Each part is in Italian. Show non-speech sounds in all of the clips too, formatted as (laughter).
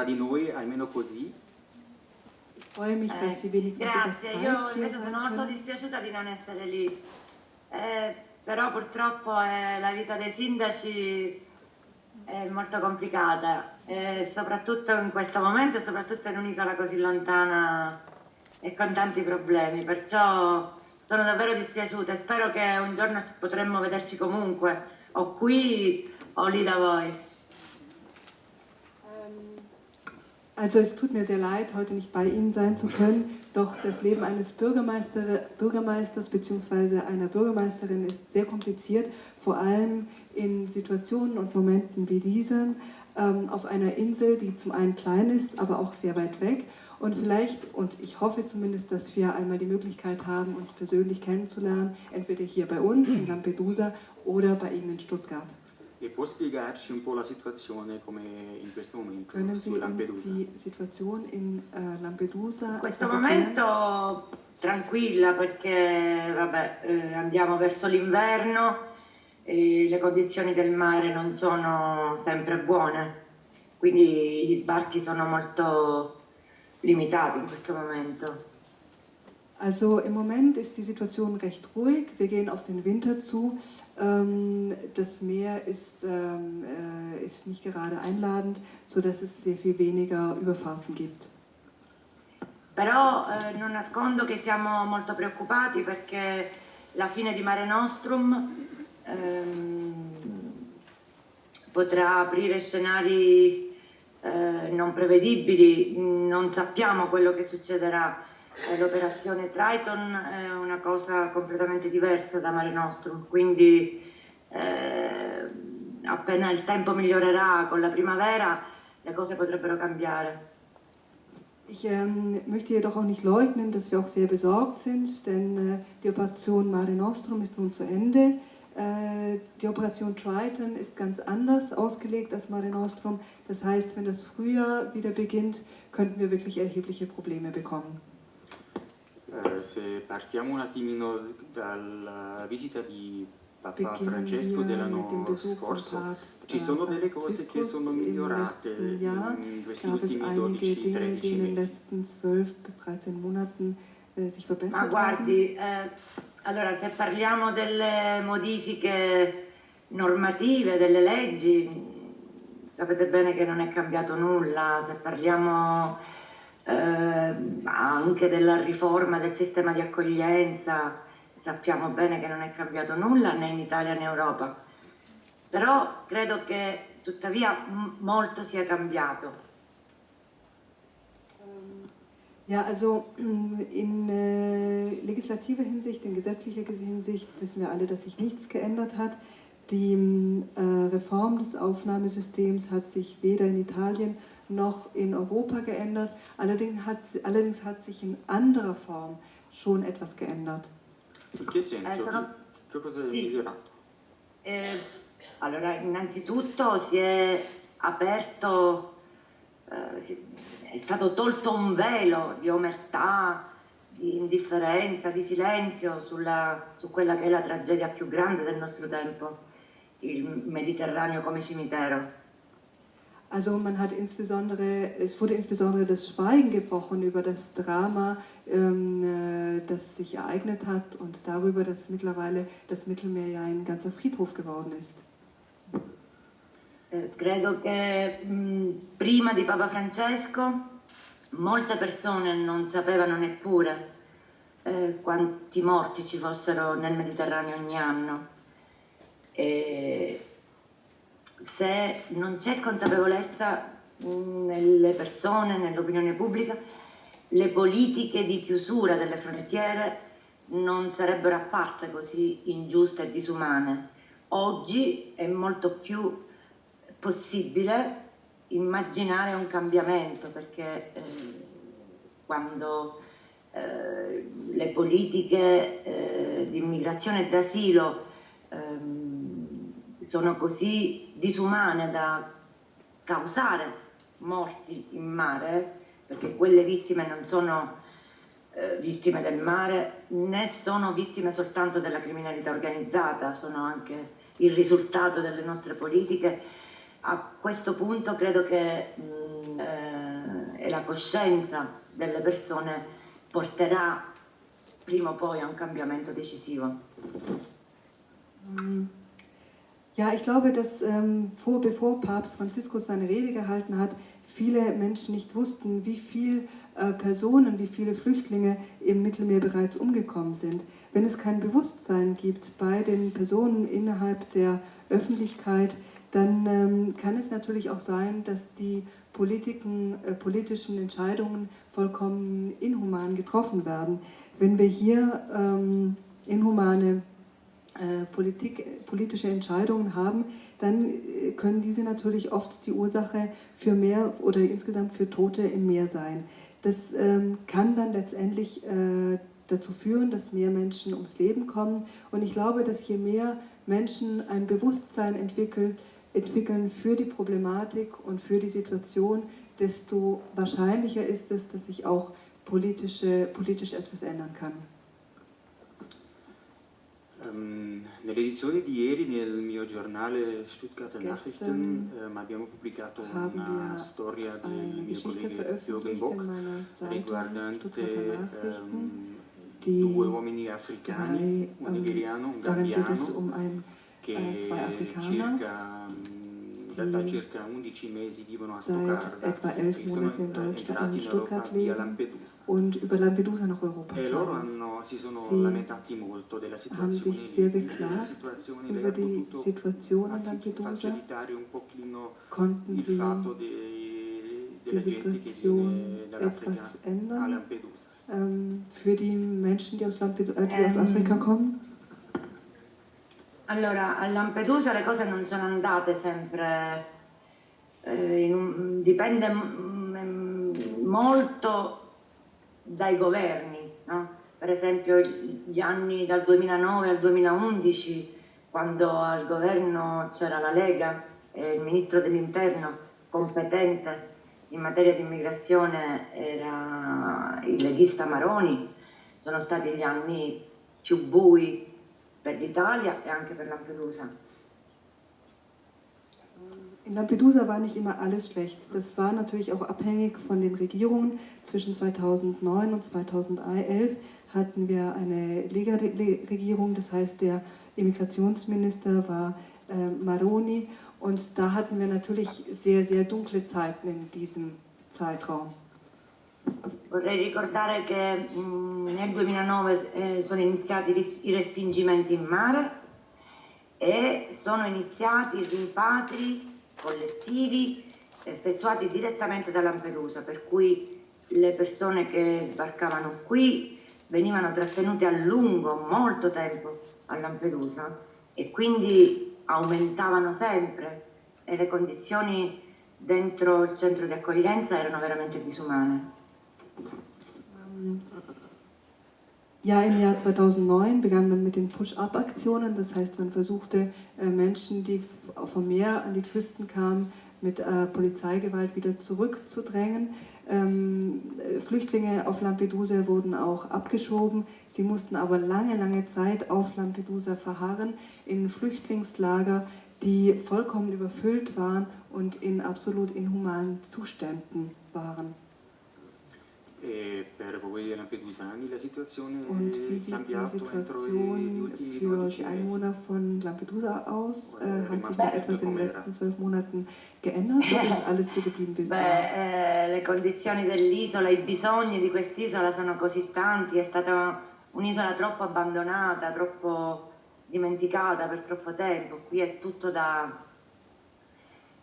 tra di noi, almeno così. Ich freue mich, dass Sie wenigstens über Grazie, io invece sono molto können. dispiaciuta di non essere lì, Eh, però purtroppo eh, la vita dei sindaci è molto complicata, soprattutto in questo momento e soprattutto in un'isola così lontana e con tanti problemi, perciò sono davvero dispiaciuta e spero che un giorno potremmo vederci comunque, o qui o lì da voi. Also es tut mir sehr leid, heute nicht bei Ihnen sein zu können, doch das Leben eines Bürgermeister, Bürgermeisters bzw. einer Bürgermeisterin ist sehr kompliziert, vor allem in Situationen und Momenten wie diesen, ähm, auf einer Insel, die zum einen klein ist, aber auch sehr weit weg. Und vielleicht, und ich hoffe zumindest, dass wir einmal die Möglichkeit haben, uns persönlich kennenzulernen, entweder hier bei uns in Lampedusa oder bei Ihnen in Stuttgart. E può spiegarci un po' la situazione come in questo momento Können su Lampedusa? die Situation in äh, Lampedusa In questo momento tranquilla perché vabbè, eh, andiamo verso l'inverno e le condizioni del mare non sono sempre buone, quindi gli sbarchi sono molto limitati in questo momento. Also im Moment ist die Situation recht ruhig. Wir gehen auf den Winter zu. Ähm, das Meer ist, ähm, äh, ist nicht gerade einladend, sodass es sehr viel weniger Überfahrten gibt. Però eh, non nascondo che siamo molto preoccupati perché la fine di Mare Nostrum ehm, potrà aprire scenari eh, non prevedibili, non sappiamo quello che succederà. L'operazione Triton è una cosa completamente diversa da Mare Nostrum, quindi eh, appena il tempo migliorerà con la primavera le cose potrebbero cambiare. Ich ähm, möchte jedoch auch nicht leugnen, dass wir auch sehr besorgt sind, denn äh, die Operation Mare Nostrum ist nun zu Ende. Äh, die Operation Triton ist ganz anders ausgelegt als Mare Nostrum. Das heißt, wenn das Frühjahr wieder beginnt, könnten wir wirklich erhebliche Probleme bekommen. Eh, se partiamo un attimino dalla visita di Papa Francesco dell'anno scorso, ci sono delle cose che sono migliorate in questi ultimi einige Dinge, die 12-13 in den mesi. letzten 12 bis 13 Monaten äh, sich Ma guardi, eh, allora se parliamo delle modifiche normative, delle leggi, sapete bene che non è cambiato nulla, se parliamo eh, anche della riforma del sistema di accoglienza, sappiamo bene che non è cambiato nulla né in Italia né in Europa. Però credo che tuttavia molto sia cambiato. Ja, also in äh, legislativer Hinsicht, in gesetzlicher Hinsicht wissen wir alle, dass sich nichts geändert hat. Die äh, Reform des Aufnahmesystems hat sich weder in Italien noch in Europa geändert. Allerdings hat, allerdings hat sich in anderer Form schon etwas geändert. In che senso? Eh, Che, cosa è migliorato? Eh, allora, innanzitutto si è aperto, eh, si- è stato tolto un velo di omertà, di indifferenza, di silenzio sulla- su quella che è la tragedia più grande del nostro tempo, il Mediterraneo come cimitero. Also man hat insbesondere, es wurde insbesondere das Schweigen gebrochen über das Drama, ähm, äh, das sich ereignet hat und darüber, dass mittlerweile das Mittelmeer ja ein ganzer Friedhof geworden ist. Eh, credo che mh, prima di Papa Francesco molte persone non sapevano neppure eh, quanti morti ci fossero nel Mediterraneo ogni anno. E se non c'è consapevolezza mh, nelle persone, nell'opinione pubblica, le politiche di chiusura delle frontiere non sarebbero apparse così ingiuste e disumane. Oggi è molto più possibile immaginare un cambiamento perché eh, quando eh, le politiche eh, di immigrazione e d'asilo ehm, sono così disumane da causare morti in mare, perché quelle vittime non sono eh, vittime del mare né sono vittime soltanto della criminalità organizzata, sono anche il risultato delle nostre politiche. A questo punto credo che mh, eh, la coscienza delle persone porterà prima o poi a un cambiamento decisivo. Mm. Ja, ich glaube, dass ähm, vor, bevor Papst Franziskus seine Rede gehalten hat, viele Menschen nicht wussten, wie viele äh, Personen, wie viele Flüchtlinge im Mittelmeer bereits umgekommen sind. Wenn es kein Bewusstsein gibt bei den Personen innerhalb der Öffentlichkeit, dann ähm, kann es natürlich auch sein, dass die Politiken, äh, politischen Entscheidungen vollkommen inhuman getroffen werden. Wenn wir hier ähm, inhumane Politik, politische Entscheidungen haben, dann äh, können diese natürlich oft die Ursache für mehr oder insgesamt für Tote im Meer sein. Das ähm, kann dann letztendlich äh, dazu führen, dass mehr Menschen ums Leben kommen. Und ich glaube, dass je mehr Menschen ein Bewusstsein entwickeln, entwickeln für die Problematik und für die Situation, desto wahrscheinlicher ist es, dass sich auch politische, politisch etwas ändern kann. Um, Nell'edizione di ieri nel mio giornale Stuttgarter Nachrichten um, abbiamo pubblicato una storia del mio collega Jürgen Bock riguardante um, due uomini africani, un nigeriano, un gambiano, um che zwei Afrikaner, circa, äh, seit etwa elf Monaten in Deutschland, in Stuttgart leben und über Lampedusa nach Europa kamen. Sie haben sich sehr beklagt über die Situation in Lampedusa, konnten sie die Situation etwas ändern? Ähm, für die Menschen, die aus, Lampedusa, äh, die ähm, aus Afrika kommen. Allora, a Lampedusa le cose non sono andate sempre, eh, un- dipende mm, mm, molto dai governi, no? per esempio gli anni dal 2009 al 2011, quando al governo c'era la Lega e il ministro dell'interno competente in materia di immigrazione era il leghista Maroni, sono stati gli anni più bui per l'Italia e anche per Lampedusa. In Lampedusa war nicht immer alles schlecht. Das war natürlich auch abhängig von den Regierungen. Zwischen 2009 und 2011 hatten wir eine Lega-Regierung, das heißt der Immigrationsminister war äh, Maroni und da hatten wir natürlich sehr, sehr dunkle Zeiten in diesem Zeitraum. Vorrei ricordare che mh, nel 2009 eh, sono iniziati i respingimenti in mare e sono iniziati i rimpatri collettivi effettuati direttamente da Lampedusa, per cui le persone che sbarcavano qui venivano trattenute a lungo, molto tempo a Lampedusa e quindi aumentavano sempre e le condizioni dentro il centro di accoglienza erano veramente disumane. Ja, im Jahr 2009 begann man mit den Push-Up-Aktionen. Das heißt, man versuchte äh, Menschen, die vom Meer an die Küsten kamen, mit äh, Polizeigewalt wieder zurückzudrängen. Ähm, äh, Flüchtlinge auf Lampedusa wurden auch abgeschoben. Sie mussten aber lange, lange Zeit auf Lampedusa verharren, in Flüchtlingslager, die vollkommen überfüllt waren und in absolut inhumanen Zuständen waren. E per voi lampedusani la situazione Und wie è sieht die cambiata entro gli Situation ultimi für 12 die mesi? Einwohner von Lampedusa aus? Äh, hat sich da etwas in den letzten zwölf Monaten geändert oder ist alles so geblieben wie es war? Beh, eh, le condizioni dell'isola, i bisogni di quest'isola sono così tanti, è stata un'isola troppo abbandonata, troppo dimenticata per troppo tempo, qui è tutto da,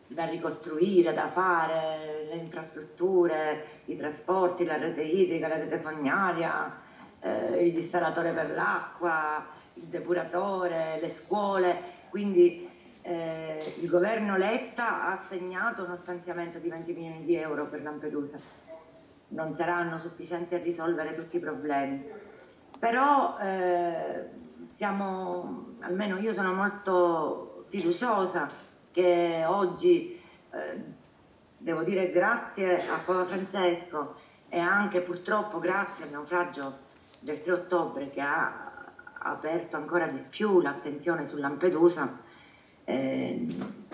da ricostruire, da fare, le infrastrutture, i trasporti, la rete idrica, la rete fognaria, eh, il dissalatore per l'acqua, il depuratore, le scuole, quindi eh, il governo Letta ha assegnato uno stanziamento di 20 milioni di euro per Lampedusa. Non saranno sufficienti a risolvere tutti i problemi. Però eh, siamo, almeno io sono molto fiduciosa che oggi, eh, devo dire grazie a Papa Francesco e anche purtroppo grazie al naufragio del 3 ottobre che ha aperto ancora di più l'attenzione su Lampedusa, eh,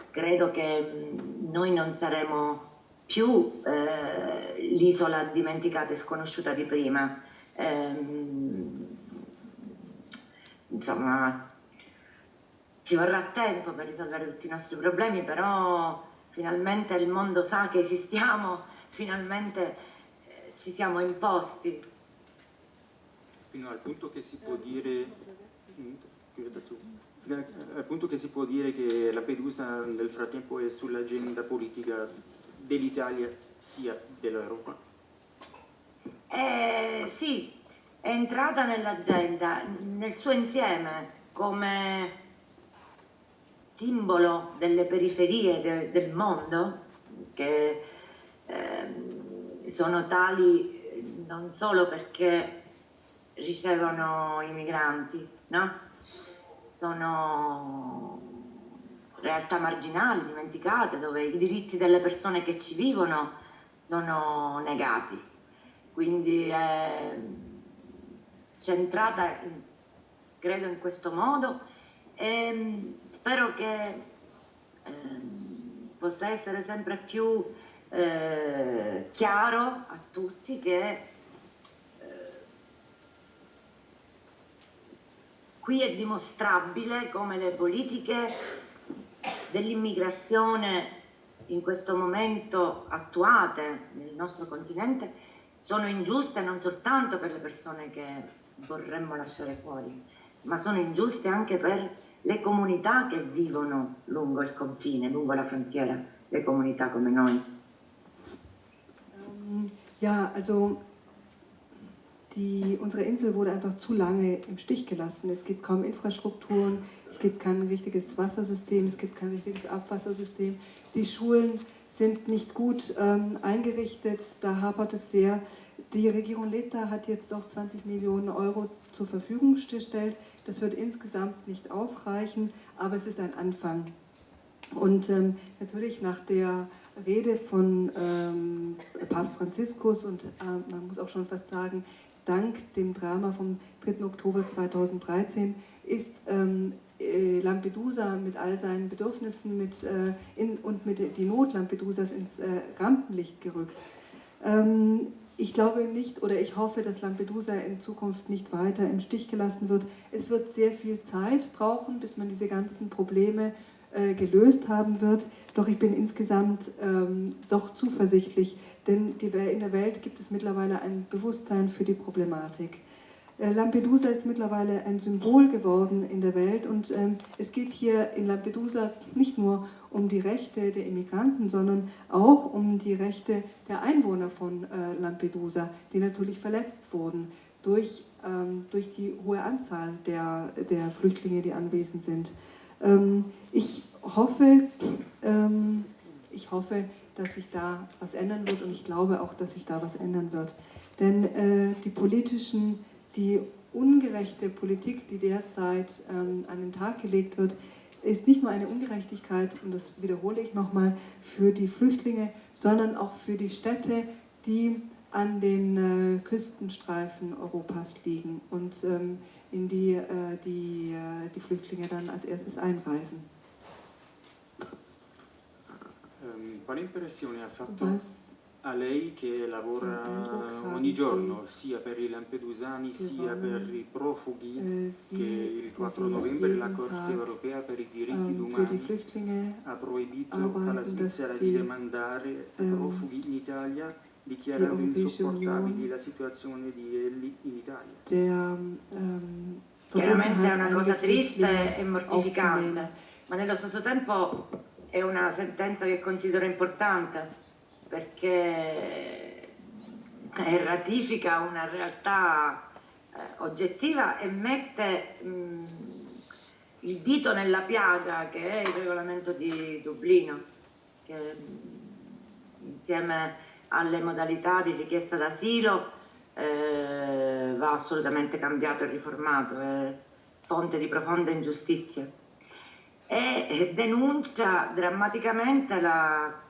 credo che mh, noi non saremo più eh, l'isola dimenticata e sconosciuta di prima. Ehm, insomma, ci vorrà tempo per risolvere tutti i nostri problemi, però finalmente il mondo sa che esistiamo, finalmente eh, ci siamo imposti. Fino al punto che si può dire, mm, al punto che si può dire che Lampedusa nel frattempo è sull'agenda politica dell'Italia sia dell'Europa? Eh, sì, è entrata nell'agenda nel suo insieme come simbolo delle periferie de, del mondo che eh, sono tali non solo perché ricevono i migranti, no? sono realtà marginali, dimenticate, dove i diritti delle persone che ci vivono sono negati. Quindi è centrata, credo, in questo modo e spero che eh, possa essere sempre più eh, chiaro a tutti che eh, qui è dimostrabile come le politiche dell'immigrazione in questo momento attuate nel nostro continente sono ingiuste non soltanto per le persone che vorremmo lasciare fuori, ma sono ingiuste anche per le comunità che vivono lungo il confine, lungo la frontiera, le comunità come noi. Um, ja, also die, unsere Insel wurde einfach zu lange im Stich gelassen. Es gibt kaum Infrastrukturen, es gibt kein richtiges Wassersystem, es gibt kein richtiges Abwassersystem. Die Schulen sind nicht gut ähm, eingerichtet, da hapert es sehr. Die Regierung Letta hat jetzt auch 20 Millionen Euro zur Verfügung gestellt. Das wird insgesamt nicht ausreichen, aber es ist ein Anfang. Und ähm, natürlich nach der Rede von ähm, Papst Franziskus und äh, man muss auch schon fast sagen, dank dem Drama vom 3. Oktober 2013 ist ähm, äh, Lampedusa mit all seinen Bedürfnissen mit, äh, in, und mit die Not Lampedusas ins äh, Rampenlicht gerückt. Ähm, ich glaube nicht oder ich hoffe, dass Lampedusa in Zukunft nicht weiter im Stich gelassen wird. Es wird sehr viel Zeit brauchen, bis man diese ganzen Probleme äh, gelöst haben wird. Doch ich bin insgesamt ähm, doch zuversichtlich, denn die, in der Welt gibt es mittlerweile ein Bewusstsein für die Problematik. Äh, Lampedusa ist mittlerweile ein Symbol geworden in der Welt und ähm, es geht hier in Lampedusa nicht nur um die Rechte der Immigranten, sondern auch um die Rechte der Einwohner von äh, Lampedusa, die natürlich verletzt wurden durch, ähm, durch die hohe Anzahl der, der Flüchtlinge, die anwesend sind. Ähm, ich, hoffe, ich hoffe, dass sich da was ändern wird und ich glaube auch, dass sich da was ändern wird. Denn äh, die politischen, die ungerechte Politik, die derzeit ähm, an den Tag gelegt wird, ist nicht nur eine Ungerechtigkeit, und das wiederhole ich nochmal, für die Flüchtlinge, sondern auch für die Städte, die an den äh, Küstenstreifen Europas liegen und ähm, in die äh, die, äh, die Flüchtlinge dann als erstes einreisen. Ähm, quale impressione ha fatto Was a lei che lavora ogni giorno sia per i lampedusani sia per i profughi eh, che il 4 novembre la Corte europea per i diritti um, umani ha proibito alla Svizzera di demandare um, profughi in Italia dichiarando insopportabili la situazione di Elli in Italia. Um, Chiaramente è una cosa triste e mortificante, ma nello stesso tempo è una sentenza che considero importante perché eh, ratifica una realtà eh, oggettiva e mette mh, il dito nella piaga che è il regolamento di Dublino, che mh, insieme alle modalità di richiesta d'asilo eh, va assolutamente cambiato e riformato, è fonte di profonda ingiustizia. E denuncia drammaticamente la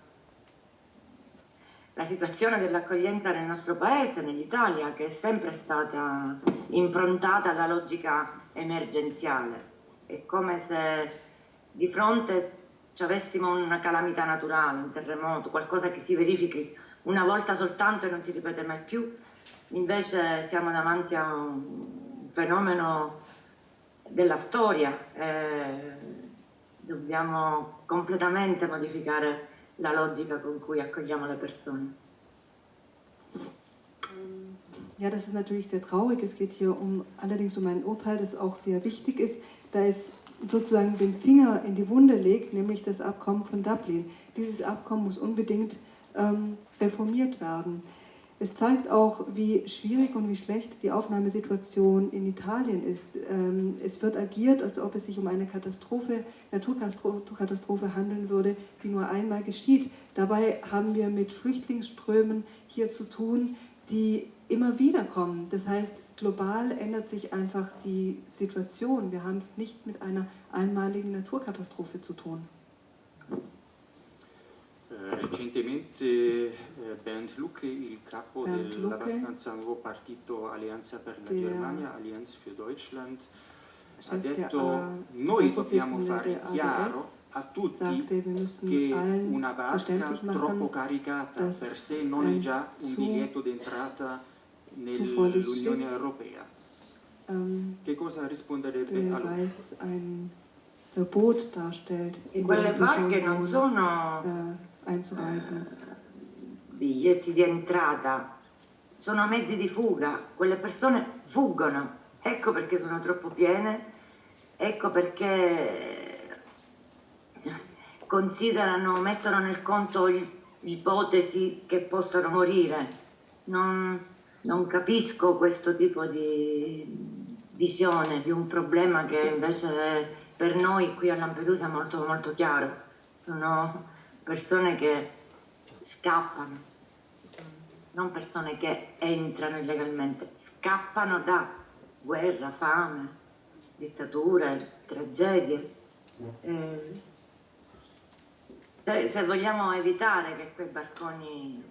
la situazione dell'accoglienza nel nostro paese, nell'Italia, che è sempre stata improntata alla logica emergenziale. È come se di fronte ci avessimo una calamità naturale, un terremoto, qualcosa che si verifichi una volta soltanto e non si ripete mai più, invece siamo davanti a un fenomeno della storia, eh, dobbiamo completamente modificare la logica con cui accogliamo le persone. Ja, das ist natürlich sehr traurig. Es geht hier um, allerdings um ein Urteil, das auch sehr wichtig ist, da es sozusagen den Finger in die Wunde legt, nämlich das Abkommen von Dublin. Dieses Abkommen muss unbedingt ähm, reformiert werden. Es zeigt auch, wie schwierig und wie schlecht die Aufnahmesituation in Italien ist. Ähm, es wird agiert, als ob es sich um eine Katastrophe, Naturkatastrophe handeln würde, die nur einmal geschieht. Dabei haben wir mit Flüchtlingsströmen hier zu tun, die immer wieder kommen. Das heißt, global ändert sich einfach die Situation. Wir haben es nicht mit einer einmaligen Naturkatastrophe zu tun. Eh, recentemente eh, Bernd Lucke, il capo Bernd dell'abbastanza nuovo partito Alleanza per la Germania, Allianz für Deutschland, ha detto noi dobbiamo fare chiaro a tutti sagte, che una barca troppo caricata per sé non è già un biglietto d'entrata nell'Unione Europea. Um, che cosa risponderebbe a lui? Verbot darstellt. E quelle barche non sono... Einzureisen. Biglietti di entrata, sono mezzi di fuga, quelle persone fuggono, ecco perché sono troppo piene, ecco perché considerano, mettono nel conto l'ipotesi che possano morire. Non, non capisco questo tipo di visione di un problema che invece per noi qui a Lampedusa è molto molto chiaro. Sono persone che scappano, non persone che entrano illegalmente, scappano da guerra, fame, dittature, tragedie. Eh, se, vogliamo evitare che quei barconi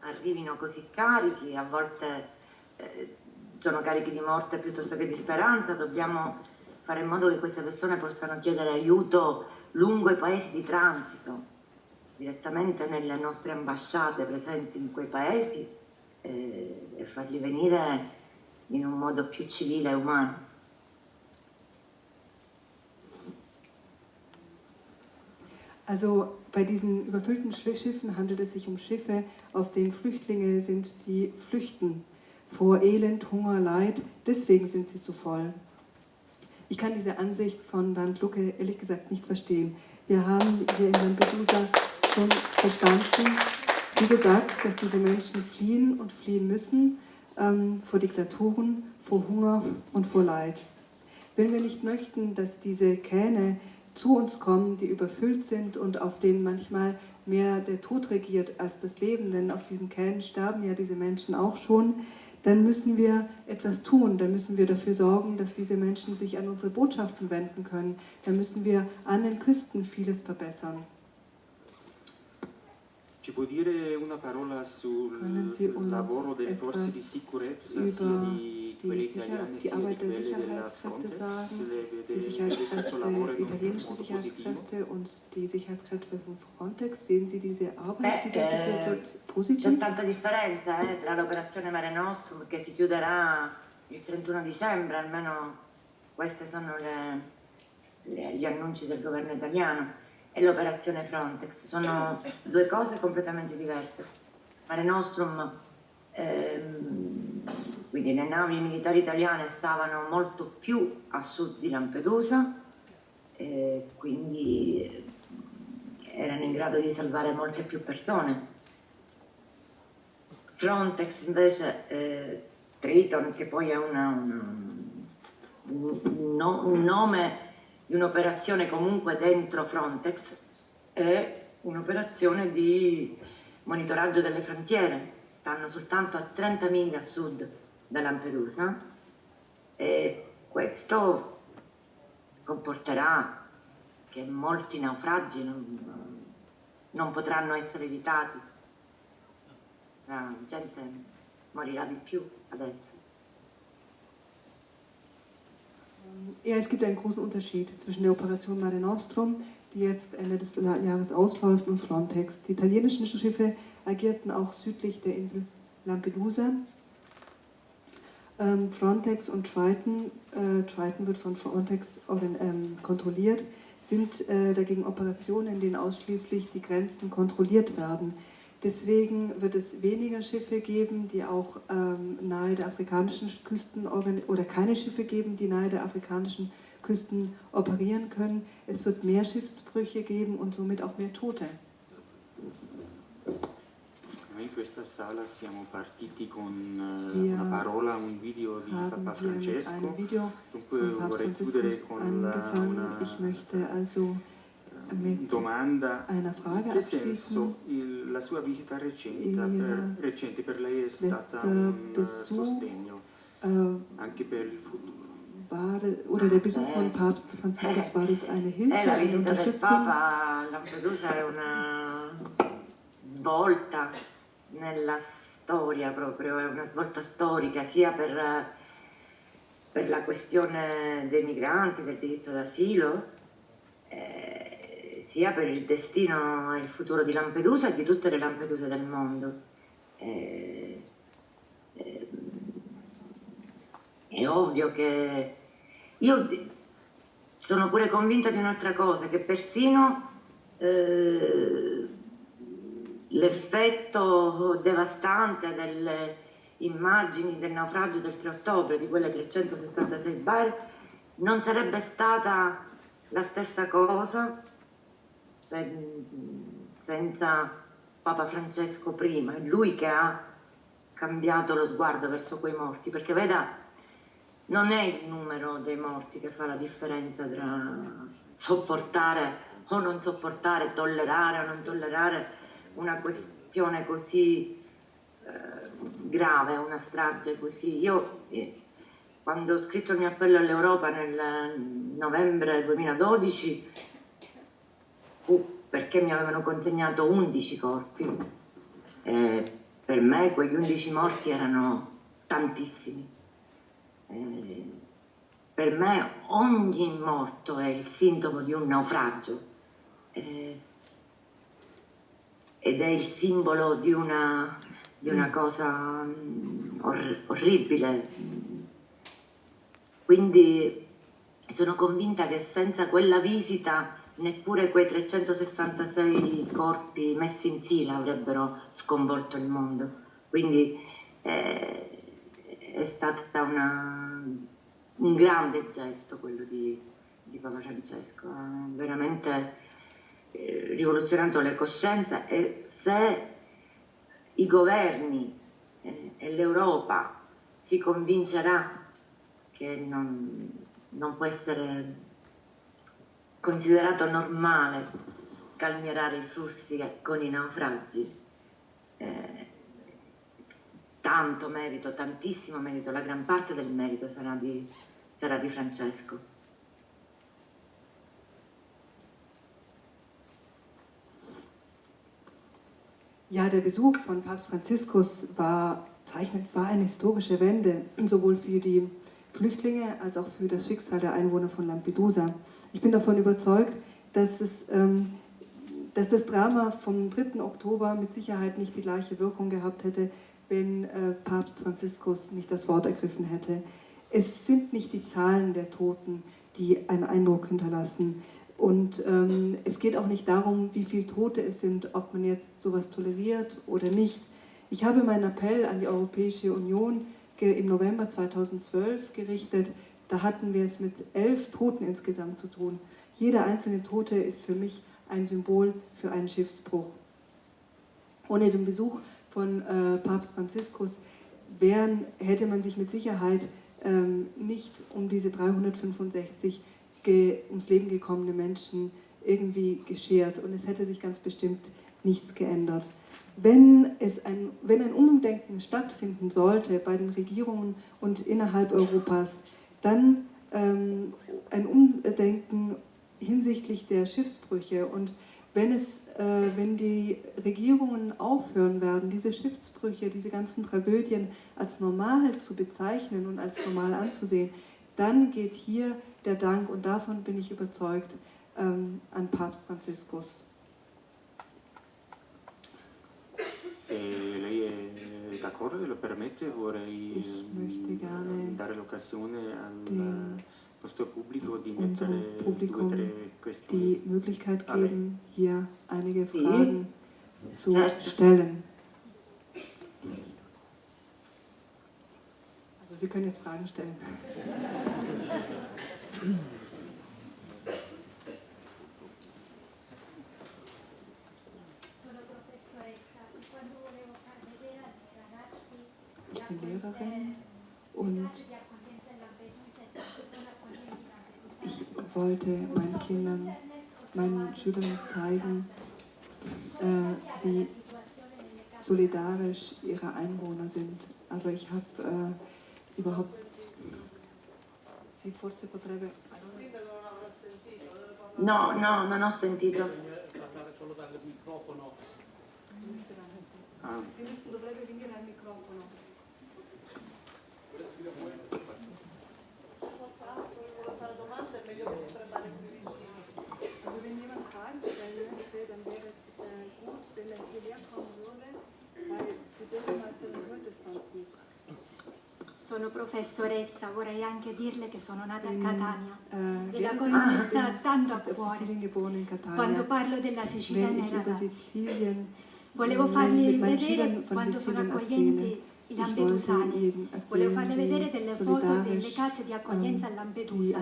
arrivino così carichi, a volte eh, sono carichi di morte piuttosto che di speranza, dobbiamo fare in modo che queste persone possano chiedere aiuto lungo i paesi di transito direttamente nelle nostre ambasciate presenti in quei paesi eh, e farli venire in un modo più civile e umano. Also bei diesen überfüllten Schiffen handelt es sich um Schiffe, auf denen Flüchtlinge sind, die flüchten vor Elend, Hunger, Leid. Deswegen sind sie so voll. Ich kann diese Ansicht von Bernd Lucke ehrlich gesagt nicht verstehen. Wir haben hier in Lampedusa schon verstanden, wie gesagt, dass diese Menschen fliehen und fliehen müssen ähm, vor Diktaturen, vor Hunger und vor Leid. Wenn wir nicht möchten, dass diese Kähne zu uns kommen, die überfüllt sind und auf denen manchmal mehr der Tod regiert als das Leben, denn auf diesen Kähnen sterben ja diese Menschen auch schon, dann müssen wir etwas tun, dann müssen wir dafür sorgen, dass diese Menschen sich an unsere Botschaften wenden können, dann müssen wir an den Küsten vieles verbessern. Ci può dire una parola sul lavoro delle forze di sicurezza, sia di quelle italiane sia di quelle della Frontex? Die Sicherheitskräfte, italienischen Sicherheitskräfte und die Sicherheitskräfte von Frontex, sehen Sie diese Arbeit, die durchgeführt wird, positiv? C'è tanta differenza eh, tra l'operazione Mare Nostrum che si chiuderà il 31 dicembre, almeno questi sono le, le, gli annunci del governo italiano e l'operazione Frontex, sono due cose completamente diverse. Mare Nostrum, ehm, quindi le navi militari italiane stavano molto più a sud di Lampedusa, eh, quindi erano in grado di salvare molte più persone. Frontex invece, eh, Triton, che poi ha una, una, un, un nome di un'operazione comunque dentro Frontex è un'operazione di monitoraggio delle frontiere. Stanno soltanto a 30 miglia a sud da Lampedusa e questo comporterà che molti naufragi non, non potranno essere evitati. La gente morirà di più adesso. Ja, es gibt einen großen Unterschied zwischen der Operation Mare Nostrum, die jetzt Ende des Jahres ausläuft, und Frontex. Die italienischen Schiffe agierten auch südlich der Insel Lampedusa. Ähm, Frontex und Triton, äh, Triton wird von Frontex ähm, kontrolliert, sind äh, dagegen Operationen, in denen ausschließlich die Grenzen kontrolliert werden. Deswegen wird es weniger Schiffe geben, die auch ähm, nahe der afrikanischen Küsten oder keine Schiffe geben, die nahe der afrikanischen Küsten operieren können. Es wird mehr Schiffsbrüche geben und somit auch mehr Tote. in questa sala siamo partiti con uh, una parola, un video di Papa Francesco. Dunque vorrei chiudere con la, una also domanda. In che senso il, la sua visita recente per, recente per lei è stata un sostegno uh, anche per il futuro? War, oder der Besuch von Papst Franziskus war das eine Hilfe, eine Unterstützung? Lampedusa è una svolta nella storia proprio, è una svolta storica sia per, per la questione dei migranti, del diritto d'asilo, eh, sia per il destino e il futuro di Lampedusa e di tutte le Lampeduse del mondo. Eh, eh, è ovvio che io sono pure convinta di un'altra cosa, che persino eh, l'effetto devastante delle immagini del naufragio del 3 ottobre, di quelle 366 bar, non sarebbe stata la stessa cosa senza Papa Francesco prima, è lui che ha cambiato lo sguardo verso quei morti, perché veda, non è il numero dei morti che fa la differenza tra sopportare o non sopportare, tollerare o non tollerare una questione così eh, grave, una strage così. Io eh, quando ho scritto il mio appello all'Europa nel novembre 2012 fu perché mi avevano consegnato 11 corpi. Eh, per me quegli 11 morti erano tantissimi. Eh, per me ogni morto è il sintomo di un naufragio. Eh, ed è il simbolo di una, di una cosa mm, or orribile. Quindi sono convinta che senza quella visita neppure quei 366 corpi messi in fila avrebbero sconvolto il mondo. Quindi eh, è stato un grande gesto quello di, di Papa Francesco, ha veramente eh, rivoluzionato le coscienze e se i governi eh, e l'Europa si convincerà che non, non, può essere considerato normale calmierare i flussi con i naufragi, eh, tanto merito, tantissimo merito, la gran parte del merito sarà di, sarà di Francesco. Ja, der Besuch von Papst Franziskus war, zeichnet, war eine historische Wende, sowohl für die Flüchtlinge als auch für das Schicksal der Einwohner von Lampedusa. Ich bin davon überzeugt, dass, es, ähm, dass das Drama vom 3. Oktober mit Sicherheit nicht die gleiche Wirkung gehabt hätte, wenn äh, Papst Franziskus nicht das Wort ergriffen hätte. Es sind nicht die Zahlen der Toten, die einen Eindruck hinterlassen. Und ähm, es geht auch nicht darum, wie viele Tote es sind, ob man jetzt sowas toleriert oder nicht. Ich habe meinen Appell an die Europäische Union im November 2012 gerichtet. Da hatten wir es mit elf Toten insgesamt zu tun. Jeder einzelne Tote ist für mich ein Symbol für einen Schiffsbruch. Ohne den Besuch von äh, Papst Franziskus wären, hätte man sich mit Sicherheit ähm, nicht um diese 365 ums Leben gekommene Menschen irgendwie geschert und es hätte sich ganz bestimmt nichts geändert. Wenn, es ein, wenn ein Umdenken stattfinden sollte bei den Regierungen und innerhalb Europas, dann ähm, ein Umdenken hinsichtlich der Schiffsbrüche und wenn, es, äh, wenn die Regierungen aufhören werden, diese Schiffsbrüche, diese ganzen Tragödien als normal zu bezeichnen und als normal anzusehen, dann geht hier der Dank, und davon bin ich überzeugt, ähm, an Papst Franziskus. Se lei è d'accordo e lo permette? Vorrei dare l'occasione al nostro pubblico di mettere Publikum due die Möglichkeit geben, hier einige Fragen zu stellen. Also Sie können jetzt Fragen stellen. (laughs) Lehrerin und ich wollte meinen Kindern, meinen Schülern zeigen, äh, wie solidarisch ihre Einwohner sind. Aber ich habe äh, überhaupt... Si forse potrebbe... No, no, non ho sentito. Ah. dovrebbe venire al microfono. Also wenn jemand Fragen stellen möchte, dann wäre es äh, gut, wenn er hierher kommen würde, weil die Bürgermeisterin hört es sonst nicht. Sono professoressa, vorrei anche dirle che sono nata a Catania. uh, e la cosa mi sta tanto a cuore. Quando parlo della Sicilia ragazzi, volevo fargli vedere quanto sono accoglienti i lampedusani. Volevo farle vedere delle foto delle case di accoglienza a Lampedusa,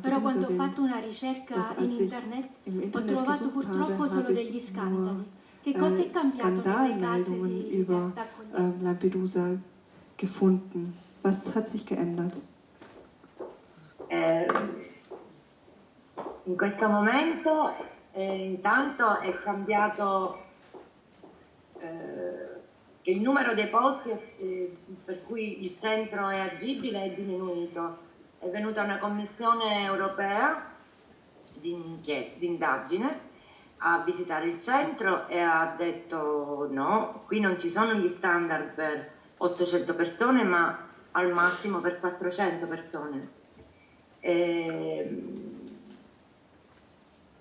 però quando ho fatto una ricerca in internet ho trovato purtroppo solo degli scandali. Che cosa è cambiato nelle case di ähm, Lampedusa gefunden? Was hat sich geändert? Eh, in questo momento eh, intanto è cambiato eh, che il numero dei posti eh, per cui il centro è agibile è diminuito. È venuta una commissione europea di, indagine a visitare il centro e ha detto no, qui non ci sono gli standard per 800 persone ma al massimo per 400 persone. E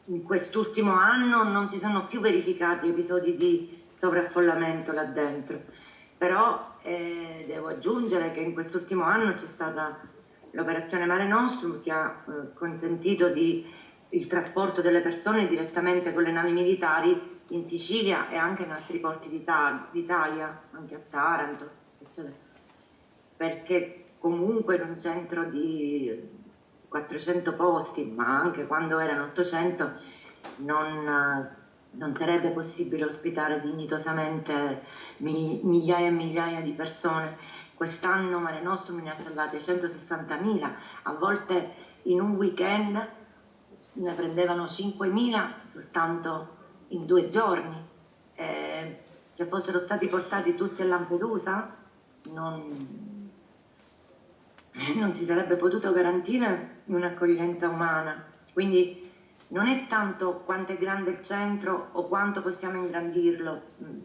in quest'ultimo anno non si sono più verificati episodi di sovraffollamento là dentro, però eh, devo aggiungere che in quest'ultimo anno c'è stata l'operazione Mare Nostrum che ha eh, consentito di, il trasporto delle persone direttamente con le navi militari in Sicilia e anche in altri porti d'Italia, anche a Taranto, eccetera. Perché comunque in un centro di 400 posti, ma anche quando erano 800, non non sarebbe possibile ospitare dignitosamente migliaia e migliaia di persone. Quest'anno Mare Nostrum ne ha salvate 160.000, a volte in un weekend ne prendevano 5.000 soltanto in due giorni. Eh, se fossero stati portati tutti a Lampedusa non, non si sarebbe potuto garantire un'accoglienza umana. Quindi non è tanto quanto è grande il centro o quanto possiamo ingrandirlo, mm,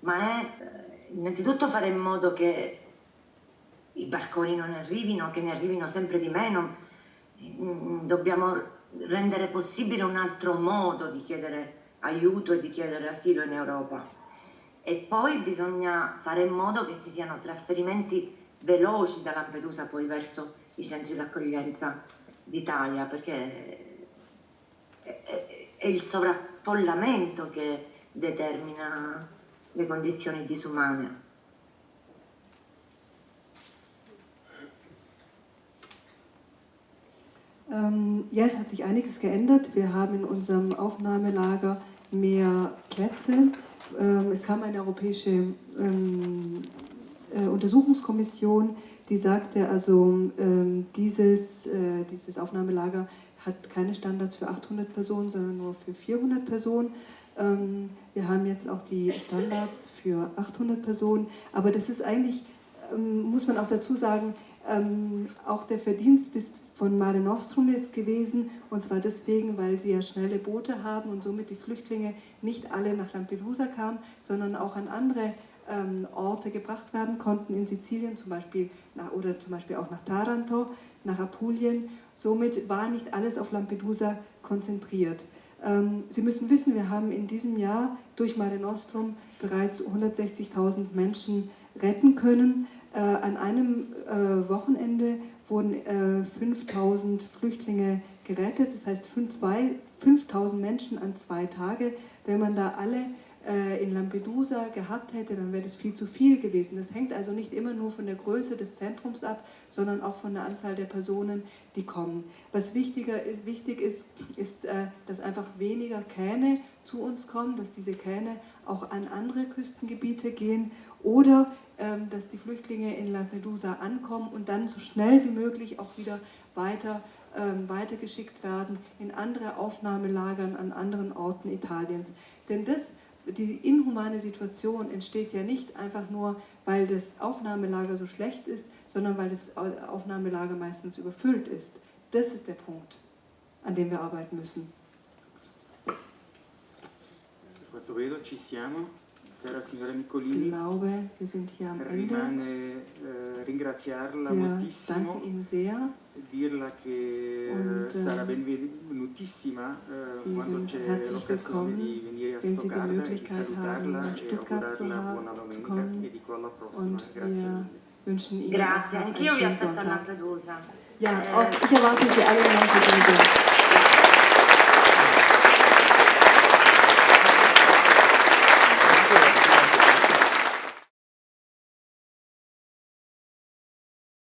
ma è eh, innanzitutto fare in modo che i barconi non arrivino, che ne arrivino sempre di meno. Mm, dobbiamo rendere possibile un altro modo di chiedere aiuto e di chiedere asilo in Europa. E poi bisogna fare in modo che ci siano trasferimenti veloci da Lampedusa poi verso i centri d'accoglienza d'Italia, perché è il sovraffollamento che determina le condizioni disumane. Ähm, ja, es hat sich einiges geändert. Wir haben in unserem Aufnahmelager mehr Plätze. Ähm, es kam eine europäische ähm, äh, Untersuchungskommission, die sagte, also ähm, dieses, äh, dieses Aufnahmelager hat keine Standards für 800 Personen, sondern nur für 400 Personen. Ähm, wir haben jetzt auch die Standards für 800 Personen, aber das ist eigentlich, ähm, muss man auch dazu sagen, ähm, auch der Verdienst ist von Mare Nostrum jetzt gewesen, und zwar deswegen, weil sie ja schnelle Boote haben und somit die Flüchtlinge nicht alle nach Lampedusa kamen, sondern auch an andere ähm, Orte gebracht werden konnten, in Sizilien zum Beispiel nach, oder zum Beispiel auch nach Taranto, nach Apulien. Somit war nicht alles auf Lampedusa konzentriert. Ähm, Sie müssen wissen, wir haben in diesem Jahr durch Mare Nostrum bereits 160.000 Menschen retten können. Äh, an einem äh, Wochenende wurden 5.000 Flüchtlinge gerettet, das heißt 5.000 Menschen an zwei Tage. Wenn man da alle äh, in Lampedusa gehabt hätte, dann wäre das viel zu viel gewesen. Das hängt also nicht immer nur von der Größe des Zentrums ab, sondern auch von der Anzahl der Personen, die kommen. Was wichtiger ist, wichtig ist, ist, äh, dass einfach weniger Kähne zu uns kommen, dass diese Kähne auch an andere Küstengebiete gehen oder ähm, dass die Flüchtlinge in Lampedusa ankommen und dann so schnell wie möglich auch wieder weiter ähm, weitergeschickt werden in andere Aufnahmelagern an anderen Orten Italiens. Denn das die inhumane Situation entsteht ja nicht einfach nur, weil das Aufnahmelager so schlecht ist, sondern weil das Aufnahmelager meistens überfüllt ist. Das ist der Punkt, an dem wir arbeiten müssen. Quanto vedo ci siamo. Cara signora Nicolini, ich glaube, wir sind hier am Ende. Rimane eh, ringraziarla ja, moltissimo. Danke Ihnen sehr. dirla che Und, äh, sarà benvenutissima eh, quando c'è l'occasione di venire a Stoccarda e salutarla e augurarla buona domenica e dico alla prossima. Grazie mille. Grazie, anch'io vi aspetto a Lampedusa. Ja, auch ich erwarte Sie alle in Lampedusa.